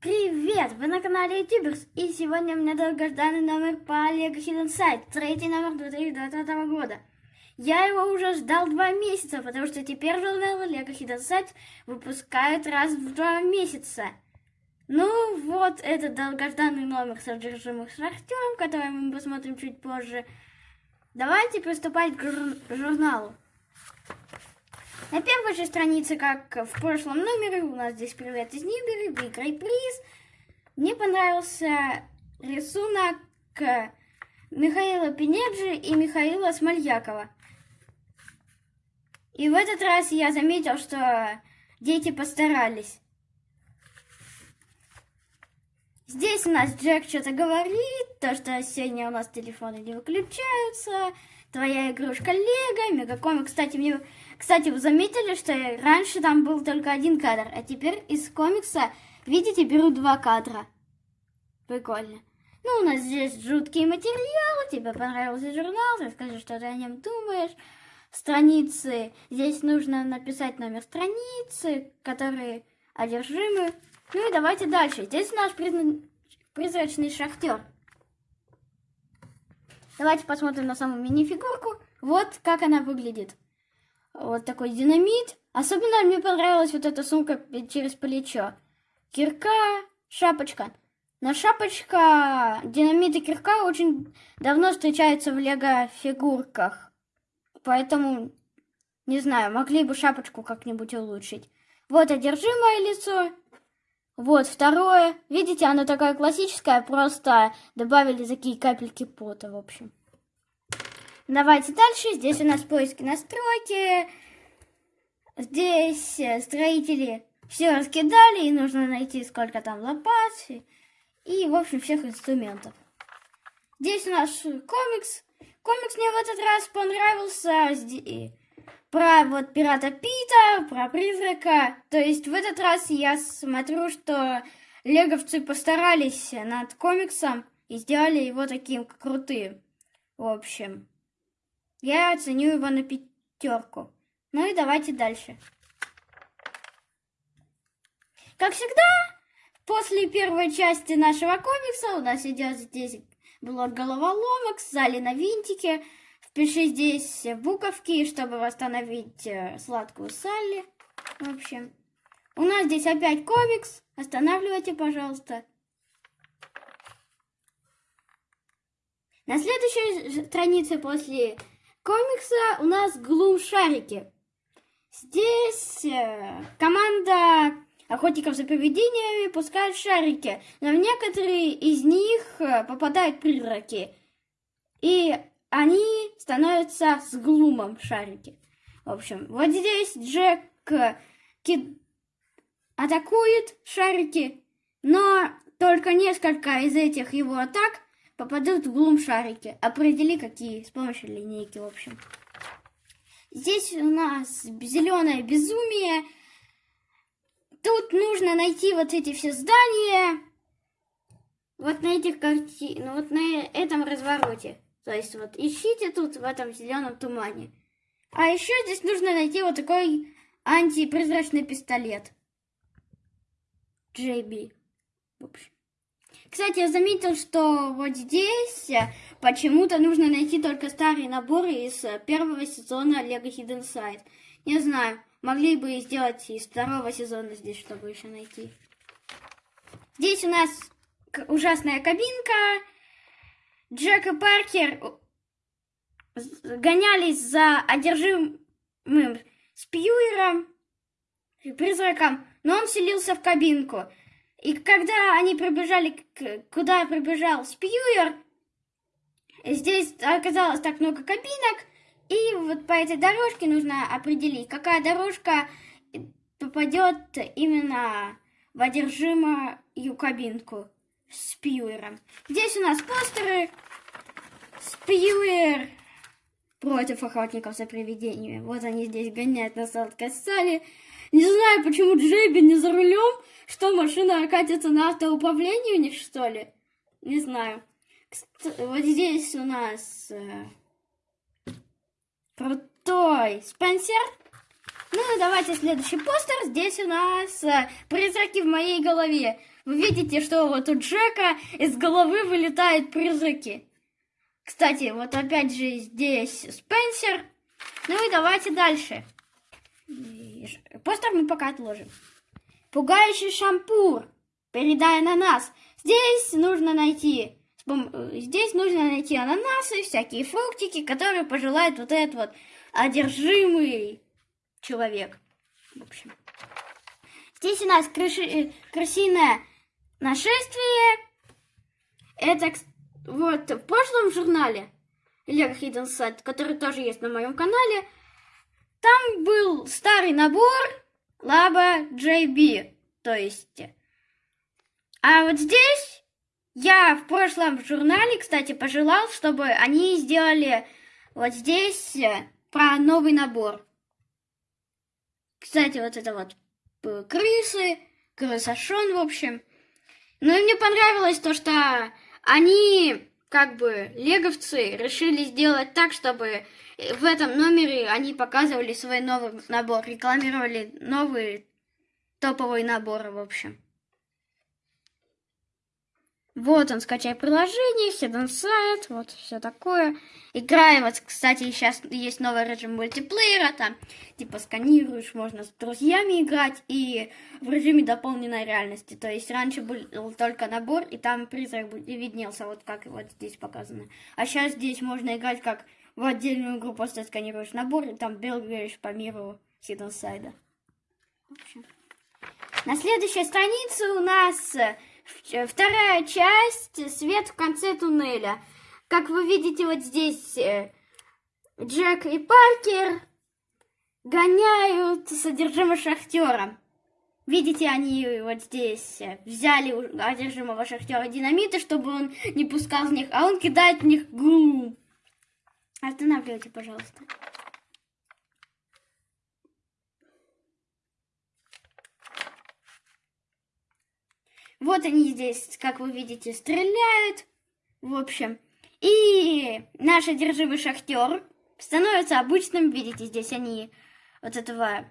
Привет! Вы на канале Ютуберс, и сегодня у меня долгожданный номер по Lego Hidden Side, третий номер 2020 года. Я его уже ждал два месяца, потому что теперь журнал Lego Hidden Side выпускают раз в два месяца. Ну вот, этот долгожданный номер содержимых шахтером, который мы посмотрим чуть позже. Давайте приступать к жур журналу. На первой же странице, как в прошлом номере, у нас здесь привет из Нибери, выиграй приз. Мне понравился рисунок Михаила Пенеджи и Михаила Смольякова. И в этот раз я заметил, что дети постарались. Здесь у нас Джек что-то говорит, то, что сегодня у нас телефоны не выключаются, твоя игрушка Лего, Мегакомик. Кстати, мне, кстати, вы заметили, что раньше там был только один кадр, а теперь из комикса, видите, беру два кадра. Прикольно. Ну, у нас здесь жуткие материалы, тебе понравился журнал, расскажи, что ты о нем думаешь. Страницы, здесь нужно написать номер страницы, которые одержимы. Ну и давайте дальше. Здесь наш призрачный шахтер. Давайте посмотрим на саму мини-фигурку. Вот как она выглядит. Вот такой динамит. Особенно мне понравилась вот эта сумка через плечо. Кирка, шапочка. Но шапочка, динамит и кирка очень давно встречаются в лего-фигурках. Поэтому, не знаю, могли бы шапочку как-нибудь улучшить. Вот одержимое лицо. Вот второе. Видите, оно такое классическое, просто добавили такие капельки пота, в общем. Давайте дальше. Здесь у нас поиски настройки. Здесь э, строители все раскидали, и нужно найти, сколько там лопат. И, в общем, всех инструментов. Здесь у нас комикс. Комикс мне в этот раз понравился про вот пирата Пита, про призрака. То есть в этот раз я смотрю, что леговцы постарались над комиксом и сделали его таким крутым. В общем, я оценю его на пятерку. Ну и давайте дальше. Как всегда, после первой части нашего комикса у нас идет здесь блок головоломок, сзали на винтике. Впиши здесь буковки, чтобы восстановить э, сладкую Салли. В общем, у нас здесь опять комикс. Останавливайте, пожалуйста. На следующей странице после комикса у нас глум-шарики. Здесь э, команда охотников за привидениями пускают шарики, но некоторые из них э, попадают призраки. И они становятся с глумом шарики. В общем, вот здесь Джек кид... атакует шарики, но только несколько из этих его атак попадут в глум шарики. Определи, какие, с помощью линейки, в общем. Здесь у нас зеленое безумие. Тут нужно найти вот эти все здания. Вот на этих картинах, вот на этом развороте. То есть вот ищите тут в этом зеленом тумане. А еще здесь нужно найти вот такой антипрозрачный пистолет. JB. В общем. Кстати, я заметил, что вот здесь почему-то нужно найти только старые наборы из первого сезона Lego Hidden Side. Не знаю, могли бы сделать из второго сезона здесь, чтобы еще найти. Здесь у нас ужасная кабинка, Джек и Паркер гонялись за одержимым Спьюером, призраком, но он селился в кабинку. И когда они прибежали, куда прибежал Спьюер, здесь оказалось так много кабинок, и вот по этой дорожке нужно определить, какая дорожка попадет именно в одержимую кабинку. Спьюером. Здесь у нас постеры. Спьюер против охотников за привидениями. Вот они здесь гоняют на сладкой сале. Не знаю, почему Джейби не за рулем. Что, машина катится на автоуправлении у них, что ли? Не знаю. Вот здесь у нас э, крутой Спенсер. Ну, давайте следующий постер. Здесь у нас э, призраки в моей голове. Вы видите, что вот у Джека из головы вылетают призраки. Кстати, вот опять же здесь Спенсер. Ну и давайте дальше. Постер мы пока отложим. Пугающий шампур. Передай на нас. Здесь нужно найти здесь нужно найти ананасы, всякие фруктики, которые пожелает вот этот вот одержимый человек. В общем. Здесь у нас крыши, э, крысиное нашествие. Это вот в прошлом журнале Hidden Set, который тоже есть на моем канале, там был старый набор Laba JB. То есть... А вот здесь я в прошлом журнале, кстати, пожелал, чтобы они сделали вот здесь э, про новый набор. Кстати, вот это вот э, крысы, крысошон, в общем. Ну и мне понравилось то, что они, как бы, леговцы, решили сделать так, чтобы в этом номере они показывали свой новый набор, рекламировали новые топовые наборы, в общем. Вот он, скачай приложение, Hidden Site, вот все такое. Играем, вот, кстати, сейчас есть новый режим мультиплеера, там, типа, сканируешь, можно с друзьями играть, и в режиме дополненной реальности. То есть раньше был только набор, и там призрак виднелся, вот как вот здесь показано. А сейчас здесь можно играть как в отдельную игру, просто сканируешь набор, и там бегаешь по миру Hidden общем. На следующей странице у нас вторая часть «Свет в конце туннеля». Как вы видите вот здесь, э, Джек и Паркер гоняют содержимое шахтера. Видите, они вот здесь э, взяли одержимого шахтера динамиты, чтобы он не пускал в них, а он кидает в них гум. Останавливайте, пожалуйста. Вот они здесь, как вы видите, стреляют. В общем. И наш одержимый шахтер становится обычным. Видите, здесь они вот этого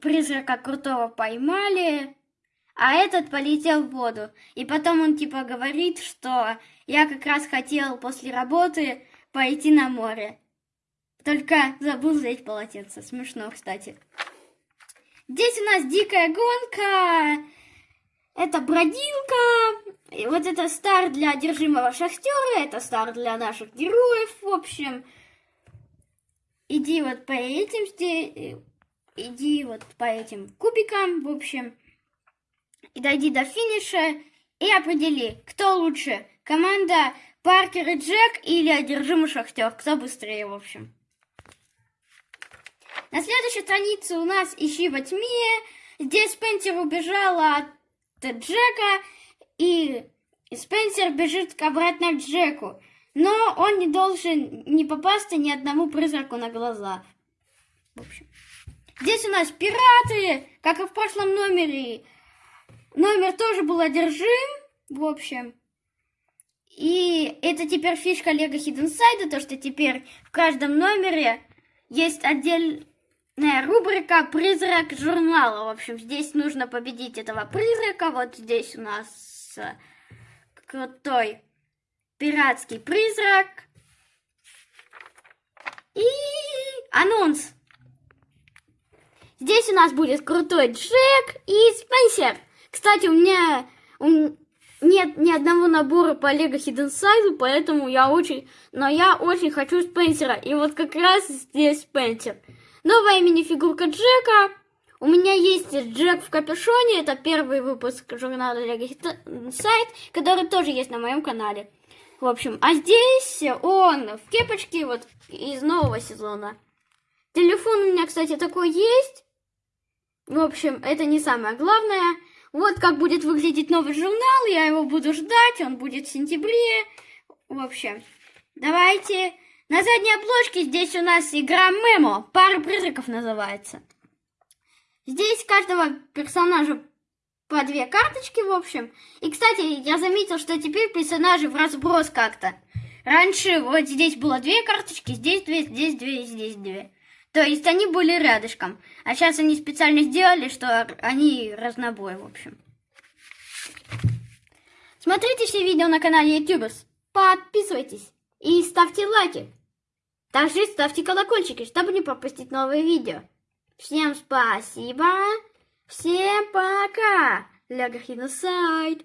призрака крутого поймали. А этот полетел в воду. И потом он типа говорит, что я как раз хотел после работы пойти на море. Только забыл взять полотенце. Смешно, кстати. Здесь у нас дикая гонка. Это бродилка. И вот это стар для одержимого шахтера, это стар для наших героев, в общем. Иди вот по этим, иди вот по этим кубикам, в общем. И дойди до финиша и определи, кто лучше. Команда Паркер и Джек или одержимый шахтер. Кто быстрее, в общем. На следующей странице у нас «Ищи во тьме». Здесь Спенсер убежала от Джека, и Спенсер бежит обратно к Джеку. Но он не должен не попасться ни одному призраку на глаза. В общем. Здесь у нас пираты, как и в прошлом номере. Номер тоже был одержим, в общем. И это теперь фишка Лего Hidden Side, то что теперь в каждом номере есть отдель рубрика «Призрак журнала». В общем, здесь нужно победить этого призрака. Вот здесь у нас э, крутой пиратский призрак. И анонс. Здесь у нас будет крутой Джек и Спенсер. Кстати, у меня нет ни одного набора по Лего Hidden Side, поэтому я очень... Но я очень хочу Спенсера. И вот как раз здесь Спенсер. Новая мини-фигурка Джека. У меня есть Джек в капюшоне. Это первый выпуск журнала Lego Сайт, который тоже есть на моем канале. В общем, а здесь он в кепочке вот из нового сезона. Телефон у меня, кстати, такой есть. В общем, это не самое главное. Вот как будет выглядеть новый журнал. Я его буду ждать. Он будет в сентябре. В общем, давайте на задней обложке здесь у нас игра Мемо. Пара призраков называется. Здесь каждого персонажа по две карточки, в общем. И, кстати, я заметил, что теперь персонажи в разброс как-то. Раньше вот здесь было две карточки, здесь две, здесь две, здесь две. То есть они были рядышком. А сейчас они специально сделали, что они разнобой, в общем. Смотрите все видео на канале YouTubers. Подписывайтесь и ставьте лайки. Также ставьте колокольчики, чтобы не пропустить новые видео. Всем спасибо. Всем пока. Лего Хиносайд.